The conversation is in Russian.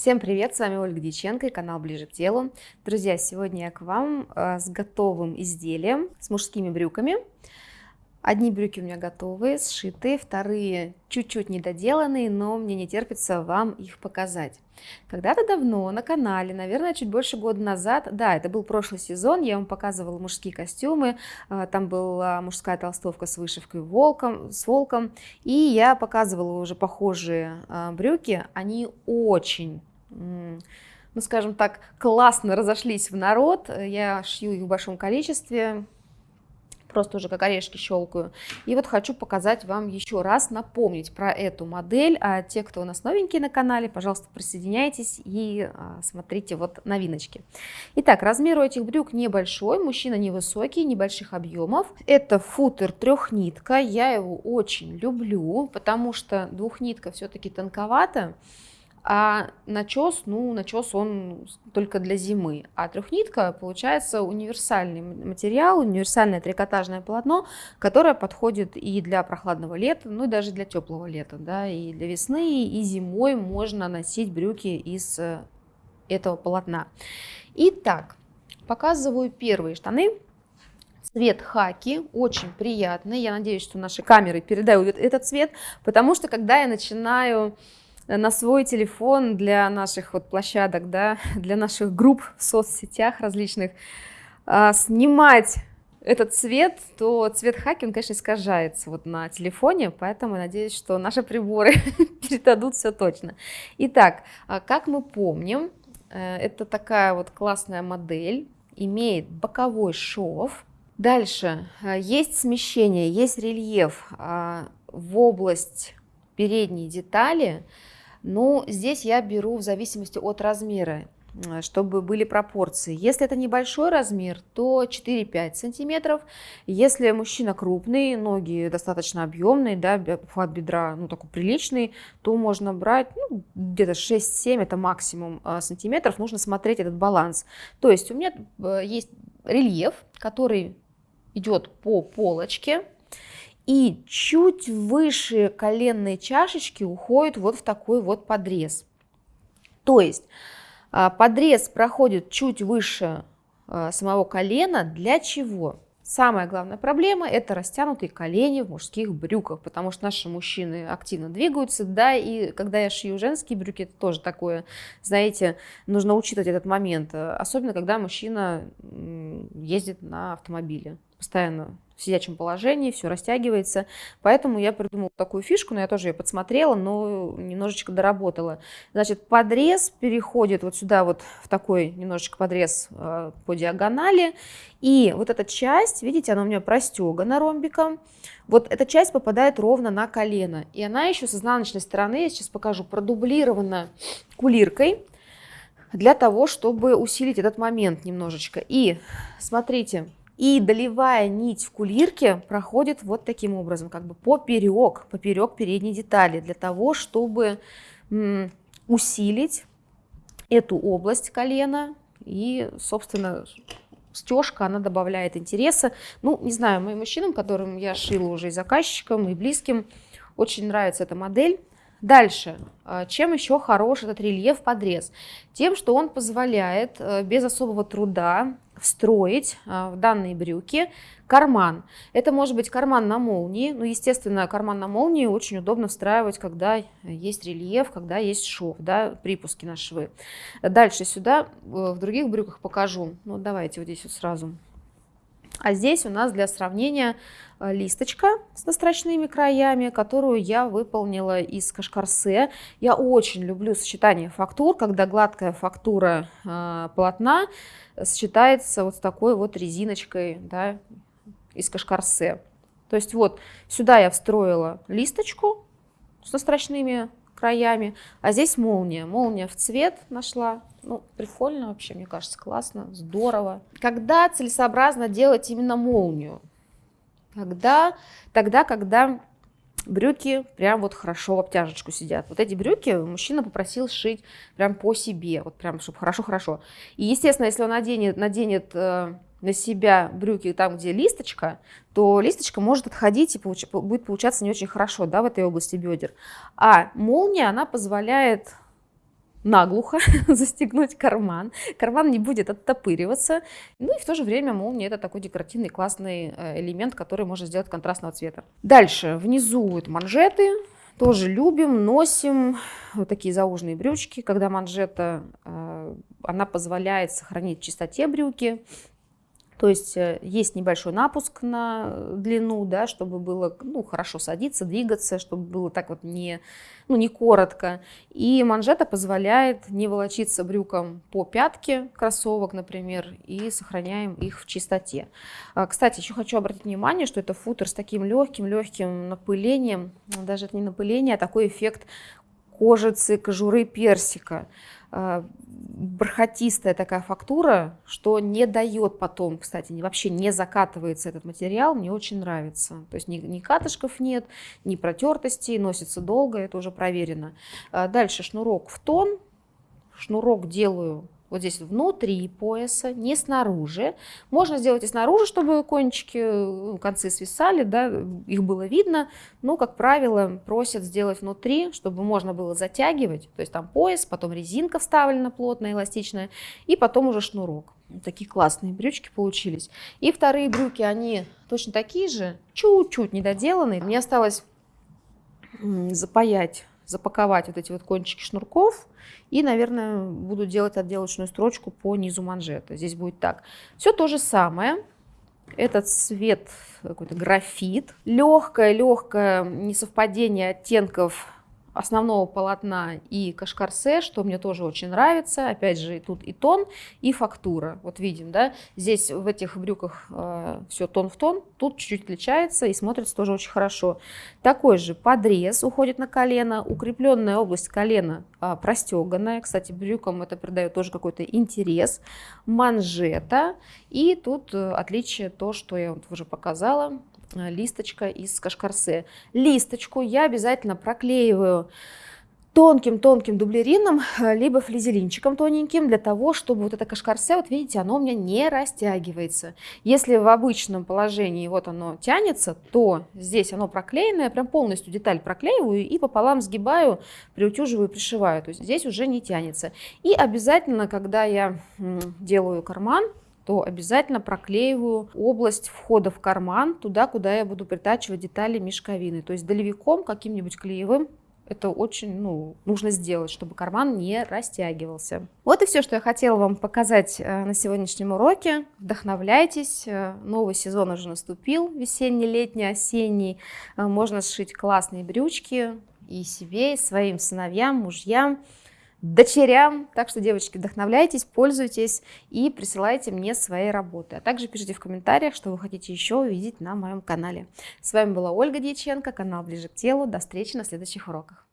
Всем привет, с вами Ольга Дьяченко и канал Ближе к телу. Друзья, сегодня я к вам э, с готовым изделием, с мужскими брюками. Одни брюки у меня готовые, сшитые, вторые чуть-чуть недоделанные, но мне не терпится вам их показать. Когда-то давно на канале, наверное, чуть больше года назад, да, это был прошлый сезон, я вам показывала мужские костюмы, а, там была мужская толстовка с вышивкой волком, с волком, и я показывала уже похожие а, брюки, они очень ну, скажем так, классно разошлись в народ. Я шью их в большом количестве, просто уже как орешки щелкаю. И вот хочу показать вам еще раз, напомнить про эту модель. А те, кто у нас новенькие на канале, пожалуйста, присоединяйтесь и а, смотрите вот новиночки. Итак, размер у этих брюк небольшой, мужчина невысокий, небольших объемов. Это футер трехнитка, я его очень люблю, потому что двухнитка все-таки тонковато. А начес, ну, начес он только для зимы. А трехнитка получается универсальный материал, универсальное трикотажное полотно, которое подходит и для прохладного лета, ну и даже для теплого лета, да, и для весны, и зимой можно носить брюки из э, этого полотна. Итак, показываю первые штаны. Цвет хаки очень приятный. Я надеюсь, что наши камеры передают этот цвет, потому что когда я начинаю на свой телефон для наших вот площадок, да, для наших групп в соцсетях различных, а, снимать этот цвет, то цвет хаки, он, конечно, искажается вот на телефоне, поэтому надеюсь, что наши приборы передадут все точно. Итак, а как мы помним, э, это такая вот классная модель, имеет боковой шов. Дальше э, есть смещение, есть рельеф а, в область передней детали, ну, здесь я беру в зависимости от размера чтобы были пропорции. Если это небольшой размер, то 4-5 сантиметров. Если мужчина крупный, ноги достаточно объемные, да, хват бедра ну, такой приличный, то можно брать ну, где-то 6-7, это максимум а, сантиметров. Нужно смотреть этот баланс. То есть у меня э, есть рельеф, который идет по полочке, и чуть выше коленной чашечки уходит вот в такой вот подрез. То есть а, подрез проходит чуть выше а, самого колена. Для чего? Самая главная проблема – это растянутые колени в мужских брюках, потому что наши мужчины активно двигаются, да, и когда я шью женские брюки, это тоже такое, знаете, нужно учитывать этот момент, особенно когда мужчина ездит на автомобиле, постоянно в сидячем положении, все растягивается. Поэтому я придумала такую фишку, но я тоже ее подсмотрела, но немножечко доработала. Значит, подрез переходит вот сюда вот в такой немножечко подрез э, по диагонали. И вот эта часть, видите, она у меня простегана ромбиком. Вот эта часть попадает ровно на колено. И она еще с изнаночной стороны, я сейчас покажу, продублирована кулиркой для того, чтобы усилить этот момент немножечко. И смотрите, и долевая нить в кулирке проходит вот таким образом, как бы поперек, поперек передней детали, для того, чтобы усилить эту область колена. И, собственно, стежка, она добавляет интереса. Ну, не знаю, моим мужчинам, которым я шила уже и заказчикам, и близким, очень нравится эта модель. Дальше, а, чем еще хорош этот рельеф подрез? Тем, что он позволяет э, без особого труда встроить а, в данные брюки карман. Это может быть карман на молнии. Ну, естественно, карман на молнии очень удобно встраивать, когда есть рельеф, когда есть шов, да, припуски на швы. Дальше сюда э, в других брюках покажу. Ну, давайте вот здесь вот сразу. А здесь у нас для сравнения э, листочка с настрочными краями, которую я выполнила из кашкарсе. Я очень люблю сочетание фактур, когда гладкая фактура э, полотна сочетается вот с такой вот резиночкой да, из кашкарсе. То есть вот сюда я встроила листочку с настрочными краями, а здесь молния. Молния в цвет нашла. Ну, прикольно вообще, мне кажется, классно, здорово. Когда целесообразно делать именно молнию? Когда, тогда, когда брюки прям вот хорошо в обтяжечку сидят. Вот эти брюки мужчина попросил сшить прям по себе, вот прям, чтобы хорошо-хорошо. И, естественно, если он наденет, наденет э, на себя брюки там, где листочка, то листочка может отходить и получ... будет получаться не очень хорошо да, в этой области бедер. А молния, она позволяет наглухо застегнуть карман. Карман не будет оттопыриваться. Ну и в то же время молния это такой декоративный классный э, элемент, который можно сделать контрастного цвета. Дальше внизу это манжеты. Тоже любим, носим вот такие зауженные брючки, когда манжета, э, она позволяет сохранить чистоте брюки, то есть э, есть небольшой напуск на длину, да, чтобы было ну, хорошо садиться, двигаться, чтобы было так вот не, ну, не коротко. И манжета позволяет не волочиться брюком по пятке кроссовок, например, и сохраняем их в чистоте. А, кстати, еще хочу обратить внимание, что это футер с таким легким-легким напылением, даже это не напыление, а такой эффект кожицы, кожуры персика. А, бархатистая такая фактура, что не дает потом, кстати, вообще не закатывается этот материал, мне очень нравится. То есть ни, ни катышков нет, ни протертостей, носится долго, это уже проверено. А дальше шнурок в тон, шнурок делаю вот здесь внутри пояса, не снаружи. Можно сделать и снаружи, чтобы кончики, э, концы свисали, да, их было видно, но, как правило, просят сделать внутри, чтобы можно было затягивать, то есть там пояс, потом резинка вставлена плотная, эластичная, и потом уже шнурок. Такие классные брючки получились. И вторые брюки, они точно такие же, чуть-чуть недоделанные. Мне осталось запаять запаковать вот эти вот кончики шнурков и, наверное, буду делать отделочную строчку по низу манжета. Здесь будет так. Все то же самое. Этот цвет какой-то графит. Легкое-легкое несовпадение оттенков основного полотна и кашкарсе, что мне тоже очень нравится. Опять же, тут и тон, и фактура. Вот видим, да, здесь в этих брюках э, все тон в тон, тут чуть-чуть отличается и смотрится тоже очень хорошо. Такой же подрез уходит на колено, укрепленная область колена э, простеганная. Кстати, брюкам это придает тоже какой-то интерес. Манжета. И тут э, отличие то, что я вот уже показала, листочка из кашкарсе. Листочку я обязательно проклеиваю тонким-тонким дублерином, э, либо флизелинчиком тоненьким, для того, чтобы вот это кашкарсе, вот видите, оно у меня не растягивается. Если в обычном положении вот оно тянется, то здесь оно проклеенное, прям полностью деталь проклеиваю и пополам сгибаю, приутюживаю, пришиваю. То есть здесь уже не тянется. И обязательно, когда я делаю карман, то обязательно проклеиваю область входа в карман, туда, куда я буду притачивать детали мешковины. То есть долевиком каким-нибудь клеевым это очень ну, нужно сделать, чтобы карман не растягивался. Вот и все, что я хотела вам показать э, на сегодняшнем уроке. Вдохновляйтесь, э, новый сезон уже наступил, весенний, летний, осенний. Э, можно сшить классные брючки и себе, и своим сыновьям, мужьям дочерям. Так что, девочки, вдохновляйтесь, пользуйтесь и присылайте мне свои работы. А также пишите в комментариях, что вы хотите еще увидеть на моем канале. С вами была Ольга Дьяченко, канал Ближе к телу. До встречи на следующих уроках.